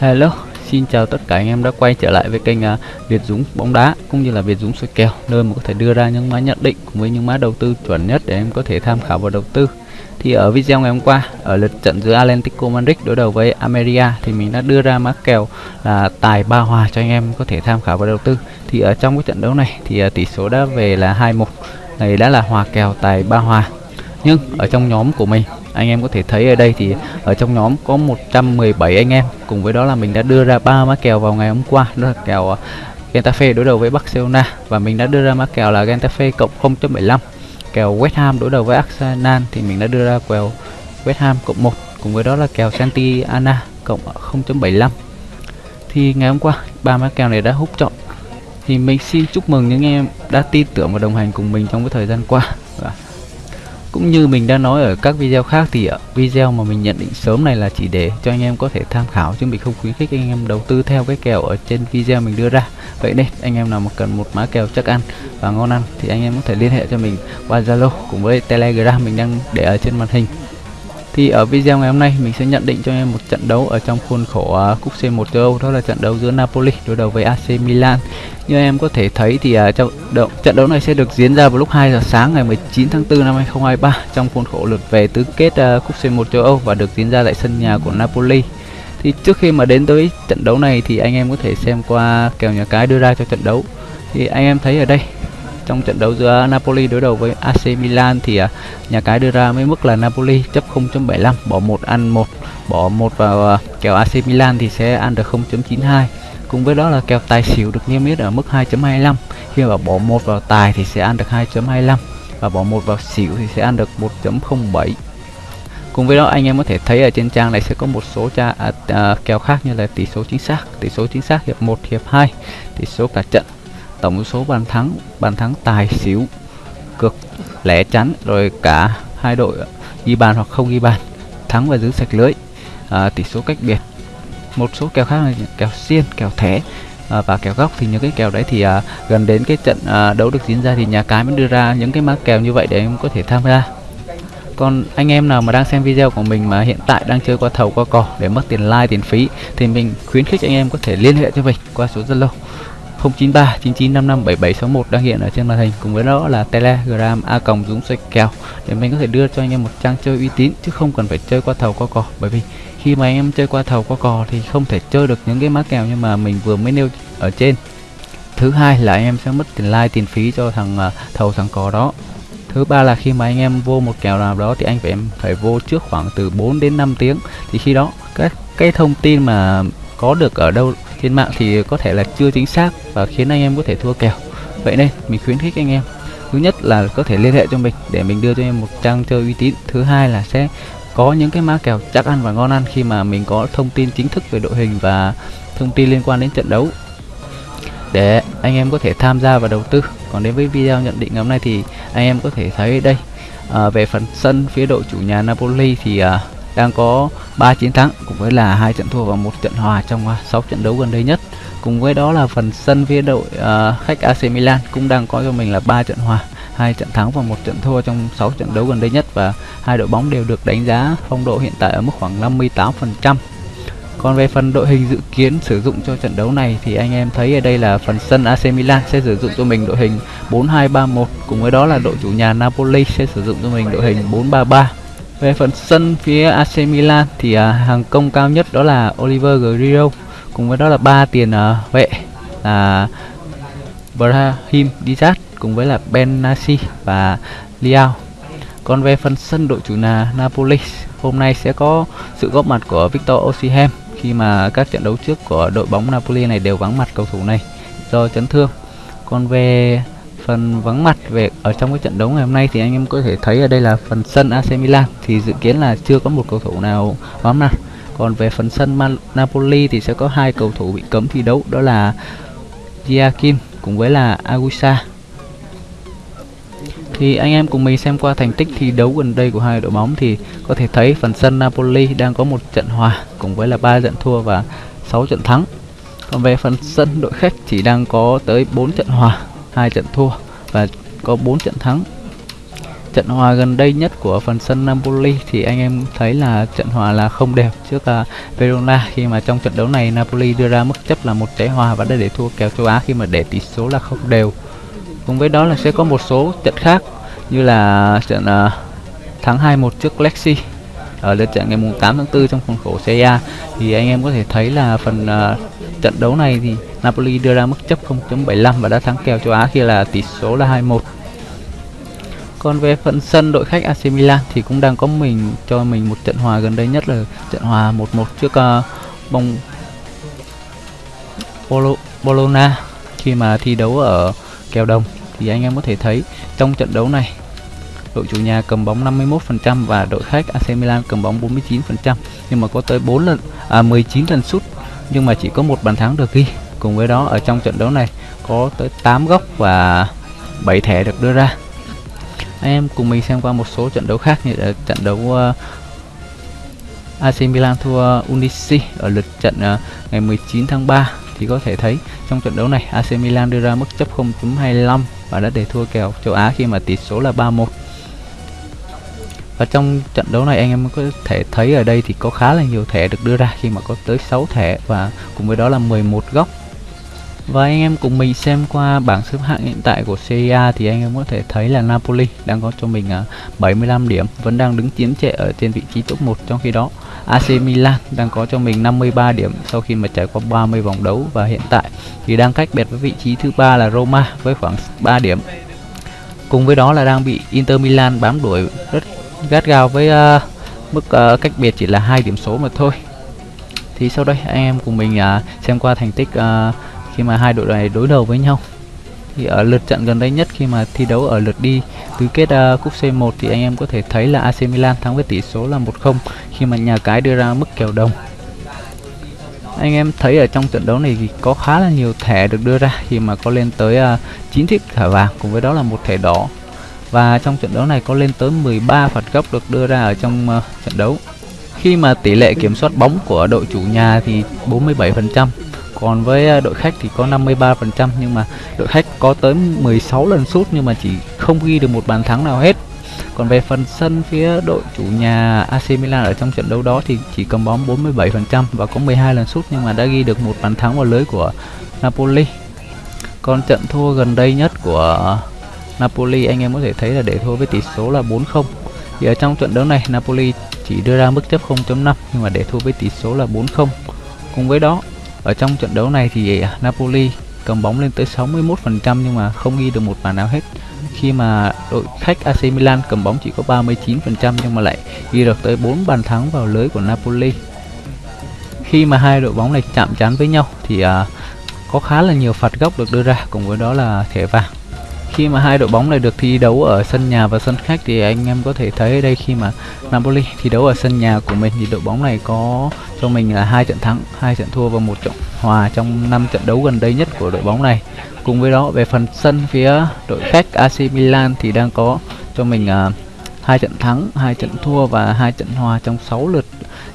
Hello, xin chào tất cả anh em đã quay trở lại với kênh uh, Việt Dũng bóng đá cũng như là Việt Dũng soi kèo nơi mà có thể đưa ra những mã nhận định cùng với những mã đầu tư chuẩn nhất để em có thể tham khảo và đầu tư. Thì ở video ngày hôm qua ở lượt trận giữa Atlético Madrid đối đầu với Ameria thì mình đã đưa ra mã kèo là tài ba hòa cho anh em có thể tham khảo và đầu tư. Thì ở trong cái trận đấu này thì uh, tỷ số đã về là 2-1. Này đã là hòa kèo tài ba hòa. Nhưng ở trong nhóm của mình anh em có thể thấy ở đây thì ở trong nhóm có 117 anh em. Cùng với đó là mình đã đưa ra ba mã kèo vào ngày hôm qua, đó là kèo ờ, Getafe đối đầu với Barcelona. Và mình đã đưa ra mã kèo là Getafe cộng 0.75 kèo West Ham đối đầu với Arsenal thì mình đã đưa ra kèo West Ham cộng 1 cùng với đó là kèo Santiana cộng 0.75 thì ngày hôm qua, ba mã kèo này đã hút chọn. Thì mình xin chúc mừng những em đã tin tưởng và đồng hành cùng mình trong cái thời gian qua cũng như mình đã nói ở các video khác thì ờ, video mà mình nhận định sớm này là chỉ để cho anh em có thể tham khảo chứ mình không khuyến khích anh em đầu tư theo cái kèo ở trên video mình đưa ra. Vậy nên, anh em nào mà cần một mã kèo chắc ăn và ngon ăn thì anh em có thể liên hệ cho mình qua Zalo cùng với Telegram mình đang để ở trên màn hình thì ở video ngày hôm nay mình sẽ nhận định cho em một trận đấu ở trong khuôn khổ uh, cúp C1 châu Âu đó là trận đấu giữa Napoli đối đầu với AC Milan. Như em có thể thấy thì uh, trong đấu, trận đấu này sẽ được diễn ra vào lúc 2 giờ sáng ngày 19 tháng 4 năm 2023 trong khuôn khổ lượt về tứ kết uh, cúp C1 châu Âu và được diễn ra tại sân nhà của Napoli. Thì trước khi mà đến tới trận đấu này thì anh em có thể xem qua kèo nhà cái đưa ra cho trận đấu. Thì anh em thấy ở đây trong trận đấu giữa Napoli đối đầu với AC Milan thì uh, nhà cái đưa ra mấy mức là Napoli chấp 0.75 bỏ một ăn một bỏ một vào uh, kèo AC Milan thì sẽ ăn được 0.92 cùng với đó là kèo tài xỉu được niêm yết ở mức 2.25 khi mà bỏ một vào tài thì sẽ ăn được 2.25 và bỏ một vào xỉu thì sẽ ăn được 1.07 cùng với đó anh em có thể thấy ở trên trang này sẽ có một số tra, à, à, kèo khác như là tỷ số chính xác tỷ số chính xác hiệp 1 hiệp 2 tỷ số cả trận tổng số bàn thắng bàn thắng tài xỉu cực lẻ chắn rồi cả hai đội ghi bàn hoặc không ghi bàn thắng và giữ sạch lưới. À, tỷ số cách biệt một số kèo khác là kèo xiên kèo thẻ à, và kèo góc. Thì những cái kèo đấy thì à, gần đến cái trận à, đấu được diễn ra thì nhà cái mới đưa ra những cái mã kèo như vậy để em có thể tham gia. Còn anh em nào mà đang xem video của mình mà hiện tại đang chơi qua thầu qua cò để mất tiền like tiền phí thì mình khuyến khích anh em có thể liên hệ cho mình qua số Zalo 093 9955 đang hiện ở trên màn hình. Cùng với đó là Telegram A còng Dũng xoay kèo để mình có thể đưa cho anh em một trang chơi uy tín chứ không cần phải chơi qua thầu qua cò. Bởi vì khi mà anh em chơi qua thầu qua cò thì không thể chơi được những cái mã kèo nhưng mà mình vừa mới nêu ở trên. Thứ hai là anh em sẽ mất tiền like tiền phí cho thằng uh, thầu thằng cò đó. Thứ ba là khi mà anh em vô một kèo nào đó thì anh phải em phải vô trước khoảng từ 4 đến 5 tiếng. Thì khi đó các cái thông tin mà có được ở đâu trên mạng thì có thể là chưa chính xác và khiến anh em có thể thua kèo. Vậy nên mình khuyến khích anh em thứ nhất là có thể liên hệ cho mình để mình đưa cho em một trang chơi uy tín. Thứ hai là sẽ có những cái mã kèo chắc ăn và ngon ăn khi mà mình có thông tin chính thức về đội hình và thông tin liên quan đến trận đấu để anh em có thể tham gia và đầu tư. Còn đến với video nhận định ngày hôm nay thì anh em có thể thấy đây. À, về phần sân phía đội chủ nhà Napoli thì à, đang có 3 chiến thắng cùng với là hai trận thua và một trận hòa trong à, 6 trận đấu gần đây nhất. Cùng với đó là phần sân phía đội uh, khách AC Milan cũng đang có cho mình là 3 trận hòa, hai trận thắng và một trận thua trong 6 trận đấu gần đây nhất và hai đội bóng đều được đánh giá phong độ hiện tại ở mức khoảng 58%. Còn về phần đội hình dự kiến sử dụng cho trận đấu này thì anh em thấy ở đây là phần sân AC Milan sẽ sử dụng cho mình đội hình 4-2-3-1 cùng với đó là đội chủ nhà Napoli sẽ sử dụng cho mình đội hình 4-3-3 về phần sân phía AC Milan thì à, hàng công cao nhất đó là Oliver Giroud cùng với đó là ba tiền à, vệ là Brahim Diaz cùng với là Ben Nasi và Liao. Còn về phần sân đội chủ nhà Napoli hôm nay sẽ có sự góp mặt của Victor Osimhen khi mà các trận đấu trước của đội bóng Napoli này đều vắng mặt cầu thủ này do chấn thương. Còn về phần vắng mặt về, ở trong cái trận đấu ngày hôm nay thì anh em có thể thấy ở đây là phần sân AC Milan. Thì dự kiến là chưa có một cầu thủ nào vắng mặt. Còn về phần sân Man, Napoli thì sẽ có hai cầu thủ bị cấm thi đấu, đó là Giakim cùng với là Agusa. Thì anh em cùng mình xem qua thành tích thi đấu gần đây của hai đội bóng thì có thể thấy phần sân Napoli đang có một trận hòa cùng với là ba trận thua và 6 trận thắng. Còn về phần sân đội khách chỉ đang có tới 4 trận hòa hai trận thua và có 4 trận thắng. Trận hòa gần đây nhất của phần sân Napoli thì anh em thấy là trận hòa là không đều trước uh, Verona. Khi mà trong trận đấu này Napoli đưa ra mức chấp là một trái hòa và đã để thua kèo châu Á khi mà để tỷ số là không đều. Cùng với đó là sẽ có một số trận khác như là trận uh, thắng 2-1 trước Lexi ở lượt trận ngày 8 tháng 4 trong khuôn khổ Serie A. Thì anh em có thể thấy là phần uh, trận đấu này thì Napoli đưa ra mức chấp 0.75 và đã thắng kèo châu Á khi là tỷ số là 2-1 còn về phần sân đội khách AC Milan thì cũng đang có mình cho mình một trận hòa gần đây nhất là trận hòa 1-1 trước ờ, uh, bóng Bolo, Bologna. Khi mà thi đấu ở kèo đồng thì anh em có thể thấy trong trận đấu này đội chủ nhà cầm bóng 51% và đội khách AC Milan cầm bóng 49% nhưng mà có tới 4 lần à 19 lần sút nhưng mà chỉ có một bàn thắng được ghi cùng với đó ở trong trận đấu này có tới 8 góc và 7 thẻ được đưa ra. Anh em cùng mình xem qua một số trận đấu khác như là trận đấu ờ, uh, AC Milan thua Unici ở lượt trận uh, ngày 19 tháng 3 thì có thể thấy trong trận đấu này AC Milan đưa ra mức chấp 0.25 và đã để thua kèo châu Á khi mà tỷ số là 3-1 và trong trận đấu này anh em có thể thấy ở đây thì có khá là nhiều thẻ được đưa ra khi mà có tới 6 thẻ và cùng với đó là 11 góc và anh em cùng mình xem qua bảng xếp hạng hiện tại của Serie A thì anh em có thể thấy là Napoli đang có cho mình à, 75 điểm, vẫn đang đứng chiếm trệ ở trên vị trí top 1 trong khi đó AC Milan đang có cho mình 53 điểm sau khi mà trải qua 30 vòng đấu và hiện tại thì đang cách biệt với vị trí thứ ba là Roma với khoảng 3 điểm. Cùng với đó là đang bị Inter Milan bám đuổi rất gắt gao với uh, mức uh, cách biệt chỉ là hai điểm số mà thôi. Thì sau đây anh em cùng mình uh, xem qua thành tích uh, khi mà hai đội này đối đầu với nhau. Thì ở lượt trận gần đây nhất khi mà thi đấu ở lượt đi tứ kết uh, cúp C1 thì anh em có thể thấy là AC Milan thắng với tỷ số là 1-0 khi mà nhà cái đưa ra mức kèo đồng. Anh em thấy ở trong trận đấu này thì có khá là nhiều thẻ được đưa ra khi mà có lên tới à, uh, 9 chiếc thẻ vàng cùng với đó là một thẻ đỏ. Và trong trận đấu này có lên tới 13 phạt góc được đưa ra ở trong uh, trận đấu. Khi mà tỷ lệ kiểm soát bóng của đội chủ nhà thì 47% còn với à, đội khách thì có 53% nhưng mà đội khách có tới 16 lần sút nhưng mà chỉ không ghi được một bàn thắng nào hết còn về phần sân phía đội chủ nhà AC Milan ở trong trận đấu đó thì chỉ cầm bóng 47% và có 12 lần sút nhưng mà đã ghi được một bàn thắng vào lưới của Napoli. Còn trận thua gần đây nhất của Napoli, anh em có thể thấy là để thua với tỷ số là 4-0. Thì ở trong trận đấu này, Napoli chỉ đưa ra mức chấp 0.5 nhưng mà để thua với tỷ số là 4-0. Cùng với đó ở trong trận đấu này thì Napoli cầm bóng lên tới 61% nhưng mà không ghi được một bàn nào hết. Khi mà đội khách AC Milan cầm bóng chỉ có 39% nhưng mà lại ghi được tới 4 bàn thắng vào lưới của Napoli. Khi mà hai đội bóng này chạm trán với nhau thì uh, có khá là nhiều phạt góc được đưa ra cùng với đó là thẻ vàng khi mà hai đội bóng này được thi đấu ở sân nhà và sân khách thì anh em có thể thấy đây khi mà Napoli thi đấu ở sân nhà của mình thì đội bóng này có cho mình là hai trận thắng, hai trận thua và một trận hòa trong năm trận đấu gần đây nhất của đội bóng này. Cùng với đó về phần sân phía đội khách AC Milan thì đang có cho mình uh, hai trận thắng, hai trận thua và hai trận hòa trong 6 lượt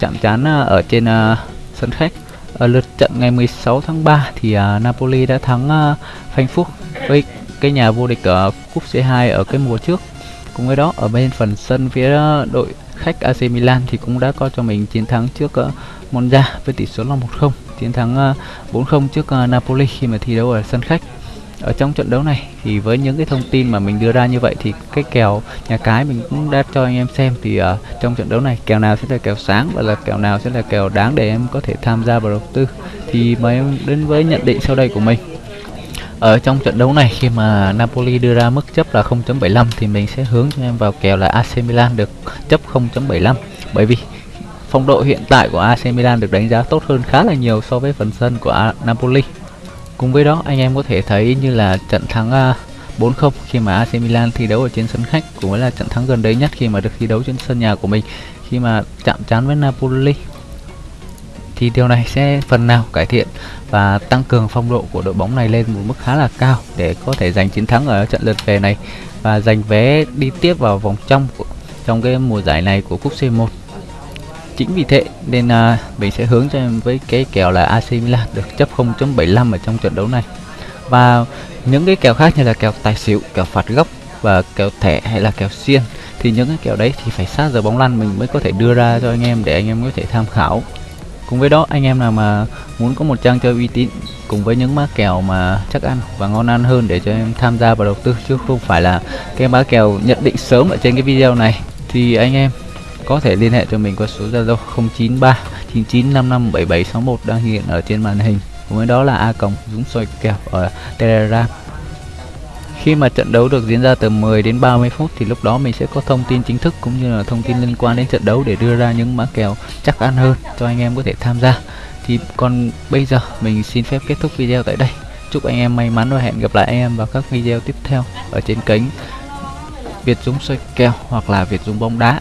chạm trán à, ở trên uh, sân khách. Ở lượt trận ngày 16 tháng 3 thì uh, Napoli đã thắng uh, Frankfurt với cái nhà vô địch ở cúp C2 ở cái mùa trước. Cùng với đó ở bên phần sân phía đội khách AC Milan thì cũng đã có cho mình chiến thắng trước ờ, Monza với tỷ số là 1-0, chiến thắng ờ, 4-0 trước ờ, Napoli khi mà thi đấu ở sân khách. Ở trong trận đấu này thì với những cái thông tin mà mình đưa ra như vậy thì cái kèo nhà cái mình cũng đã cho anh em xem thì uh, trong trận đấu này kèo nào sẽ là kèo sáng và là kèo nào sẽ là kèo đáng để em có thể tham gia vào đầu tư. Thì mời em đến với nhận định sau đây của mình ở trong trận đấu này, khi mà Napoli đưa ra mức chấp là 0.75 thì mình sẽ hướng cho em vào kèo là AC Milan được chấp 0.75 bởi vì phong độ hiện tại của AC Milan được đánh giá tốt hơn khá là nhiều so với phần sân của Napoli. Cùng với đó, anh em có thể thấy như là trận thắng à, 4-0 khi mà AC Milan thi đấu ở trên sân khách, cũng là trận thắng gần đây nhất khi mà được thi đấu trên sân nhà của mình. Khi mà chạm trán với Napoli thì điều này sẽ phần nào cải thiện và tăng cường phong độ của đội bóng này lên một mức khá là cao để có thể giành chiến thắng ở trận lượt về này và giành vé đi tiếp vào vòng trong của, trong cái mùa giải này của cúp C1 chính vì thế nên à, mình sẽ hướng cho em với cái kèo là AC Milan được chấp 0.75 ở trong trận đấu này. Và những cái kèo khác như là kèo tài xỉu kèo phạt góc và kèo thẻ hay là kèo xiên thì những cái kèo đấy thì phải sát giờ bóng lăn mình mới có thể đưa ra cho anh em để anh em có thể tham khảo cùng với đó, anh em nào mà muốn có một trang chơi uy tín cùng với những má kèo mà chắc ăn và ngon ăn hơn để cho em tham gia vào đầu tư, chứ không phải là cái má kèo nhận định sớm ở trên cái video này, thì anh em có thể liên hệ cho mình qua số Zalo 093 99557761 đang hiện ở trên màn hình cùng với đó là a cộng dũng soi kèo ở telegram khi mà trận đấu được diễn ra từ 10 đến 30 phút thì lúc đó mình sẽ có thông tin chính thức cũng như là thông tin liên quan đến trận đấu để đưa ra những mã kèo chắc ăn hơn cho anh em có thể tham gia. Thì còn bây giờ mình xin phép kết thúc video tại đây. Chúc anh em may mắn và hẹn gặp lại anh em vào các video tiếp theo ở trên kênh Việt Dũng soi kèo hoặc là Việt Dũng bóng đá.